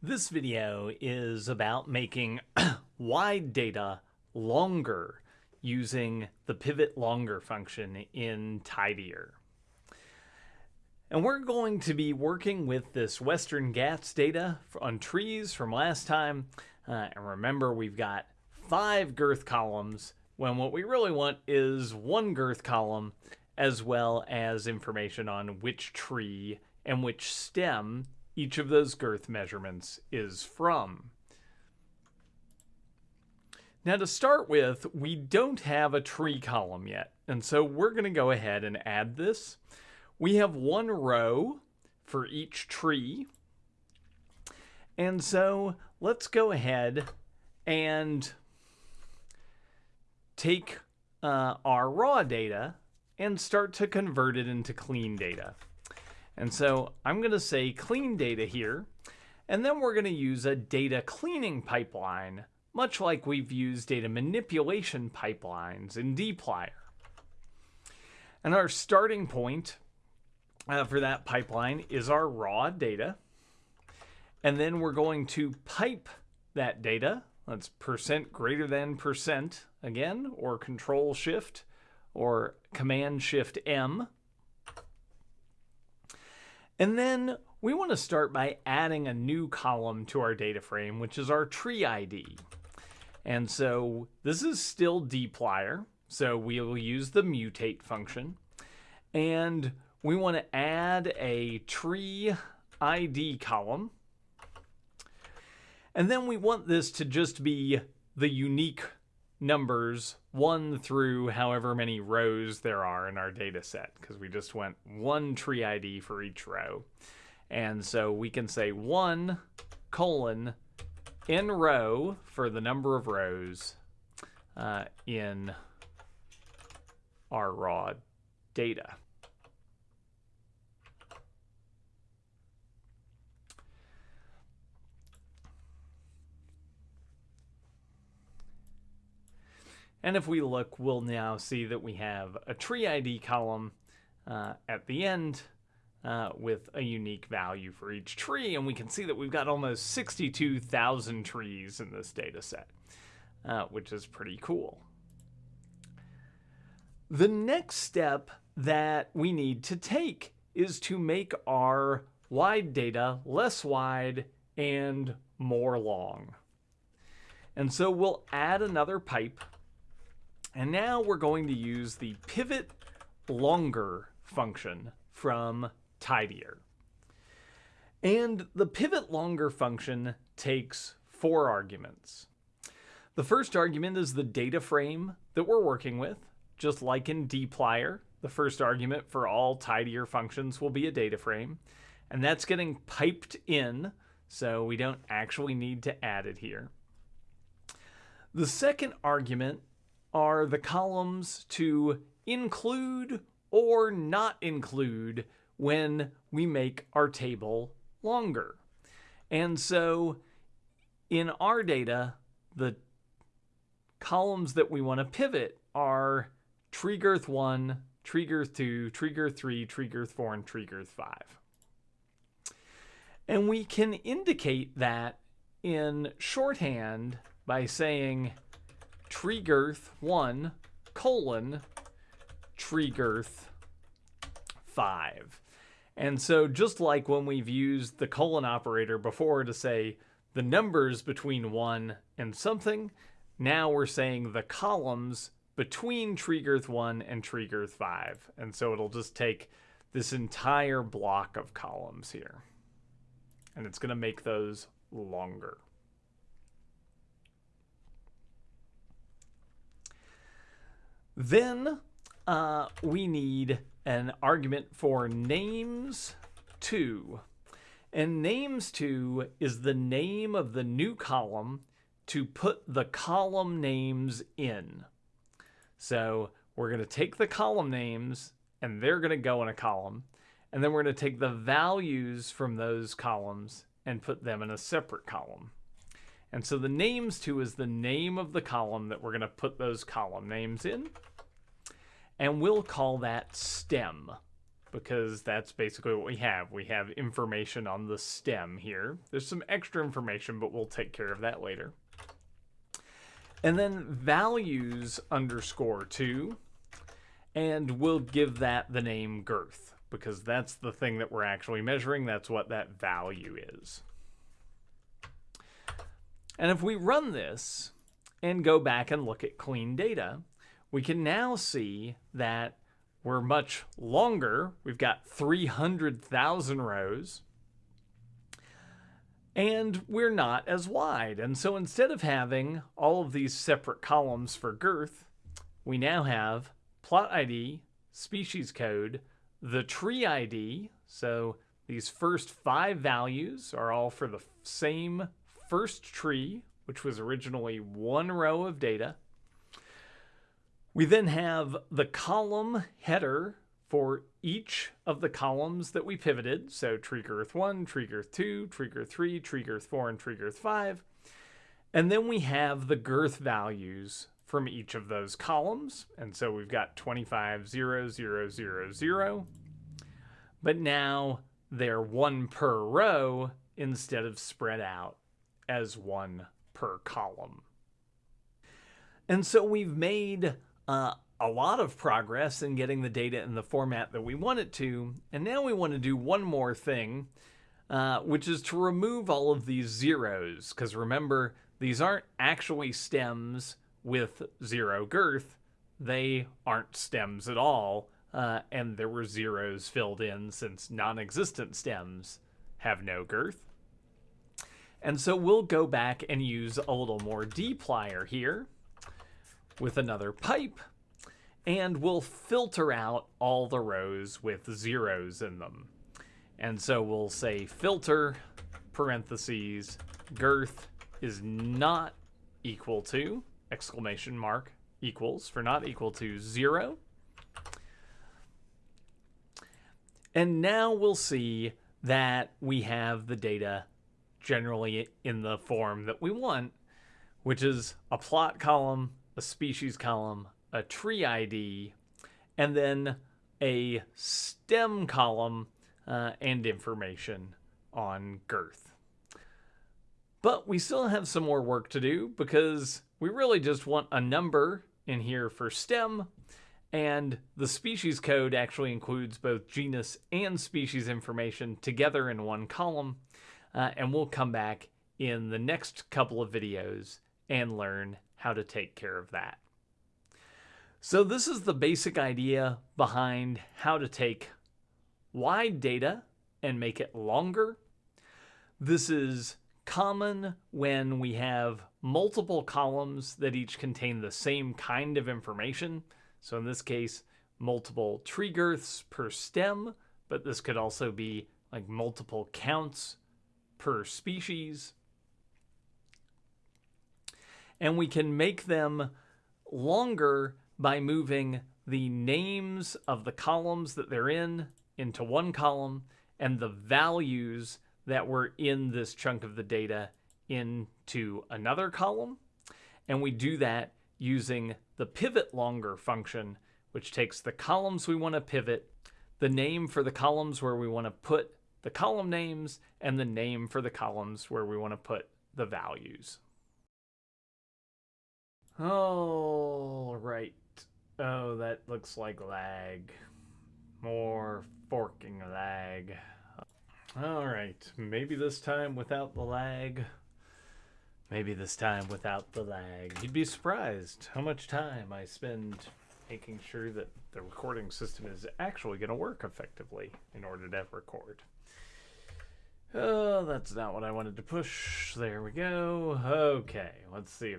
This video is about making wide data longer using the pivot longer function in tidyr. And we're going to be working with this Western Ghats data on trees from last time. Uh, and remember, we've got five girth columns when what we really want is one girth column as well as information on which tree and which stem each of those girth measurements is from. Now to start with, we don't have a tree column yet, and so we're going to go ahead and add this. We have one row for each tree, and so let's go ahead and take uh, our raw data and start to convert it into clean data. And so I'm going to say clean data here, and then we're going to use a data cleaning pipeline, much like we've used data manipulation pipelines in dplyr. And our starting point uh, for that pipeline is our raw data. And then we're going to pipe that data. That's percent greater than percent again, or control shift, or command shift M and then we want to start by adding a new column to our data frame, which is our tree ID. And so this is still dplyr, so we will use the mutate function. And we want to add a tree ID column. And then we want this to just be the unique numbers 1 through however many rows there are in our data set because we just went one tree ID for each row. And so we can say 1 colon nrow for the number of rows uh, in our raw data. And if we look, we'll now see that we have a tree ID column uh, at the end uh, with a unique value for each tree. And we can see that we've got almost 62,000 trees in this data set, uh, which is pretty cool. The next step that we need to take is to make our wide data less wide and more long. And so we'll add another pipe and now we're going to use the pivot longer function from tidyr. And the pivot longer function takes four arguments. The first argument is the data frame that we're working with, just like in dplyr. The first argument for all tidyr functions will be a data frame, and that's getting piped in, so we don't actually need to add it here. The second argument are the columns to include or not include when we make our table longer. And so in our data, the columns that we want to pivot are tree girth 1, tree girth 2, tree girth 3, tree girth 4, and tree girth 5. And we can indicate that in shorthand by saying tree girth 1 colon tree girth 5. And so just like when we've used the colon operator before to say the numbers between 1 and something, now we're saying the columns between tree girth 1 and tree girth 5. And so it'll just take this entire block of columns here. And it's going to make those longer. Then uh, we need an argument for names two. And names two is the name of the new column to put the column names in. So we're going to take the column names and they're going to go in a column. And then we're going to take the values from those columns and put them in a separate column. And so the names to is the name of the column that we're going to put those column names in and we'll call that stem. because that's basically what we have. We have information on the stem here. There's some extra information, but we'll take care of that later. And then values underscore 2, and we'll give that the name girth because that's the thing that we're actually measuring. That's what that value is. And if we run this and go back and look at clean data, we can now see that we're much longer. We've got 300,000 rows. And we're not as wide. And so instead of having all of these separate columns for girth, we now have plot ID, species code, the tree ID. So these first five values are all for the same first tree, which was originally one row of data. We then have the column header for each of the columns that we pivoted. So tree girth 1, tree girth 2, tree girth 3, tree girth 4, and tree girth 5. And then we have the girth values from each of those columns. And so we've got 25, 0, 0, 0, 0. But now they're one per row instead of spread out as one per column. And so we've made uh, a lot of progress in getting the data in the format that we want it to. And now we want to do one more thing, uh, which is to remove all of these zeros. Because remember, these aren't actually stems with zero girth. They aren't stems at all. Uh, and there were zeros filled in since non-existent stems have no girth. And so we'll go back and use a little more dplyr here with another pipe, and we'll filter out all the rows with zeros in them. And so we'll say filter parentheses girth is not equal to exclamation mark equals for not equal to zero. And now we'll see that we have the data generally in the form that we want, which is a plot column, a species column, a tree ID, and then a stem column uh, and information on girth. But we still have some more work to do because we really just want a number in here for stem and the species code actually includes both genus and species information together in one column uh, and we'll come back in the next couple of videos and learn how to take care of that. So this is the basic idea behind how to take wide data and make it longer. This is common when we have multiple columns that each contain the same kind of information. So in this case, multiple tree girths per stem, but this could also be like multiple counts per species. And we can make them longer by moving the names of the columns that they're in into one column and the values that were in this chunk of the data into another column. And we do that using the pivot longer function, which takes the columns we want to pivot, the name for the columns where we want to put the column names and the name for the columns where we want to put the values. All right. Oh, that looks like lag. More forking lag. All right. Maybe this time without the lag. Maybe this time without the lag. You'd be surprised how much time I spend making sure that the recording system is actually going to work effectively in order to record. Oh, that's not what I wanted to push. There we go. Okay, let's see